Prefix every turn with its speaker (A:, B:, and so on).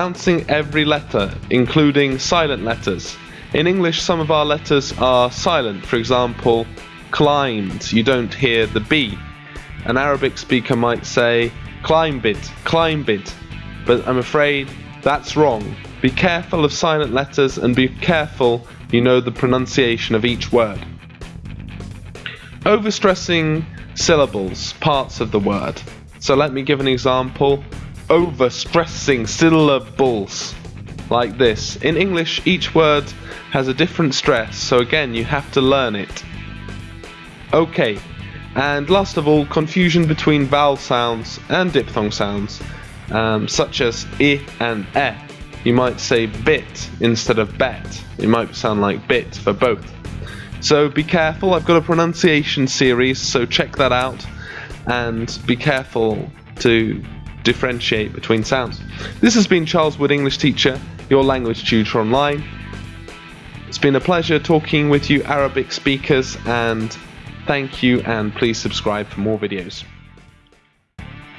A: pronouncing every letter, including silent letters. In English, some of our letters are silent. For example, climbed, you don't hear the B. An Arabic speaker might say, climb it, climb it. But I'm afraid that's wrong. Be careful of silent letters and be careful you know the pronunciation of each word. Overstressing syllables, parts of the word. So let me give an example. Overstressing syllables. Like this. In English, each word has a different stress, so again, you have to learn it. Okay, and last of all, confusion between vowel sounds and diphthong sounds, um, such as i and e. You might say bit instead of bet. It might sound like bit for both. So be careful, I've got a pronunciation series, so check that out and be careful to differentiate between sounds. This has been Charles Wood, English teacher, your language tutor online. It's been a pleasure talking with you Arabic speakers and thank you and please subscribe for more videos.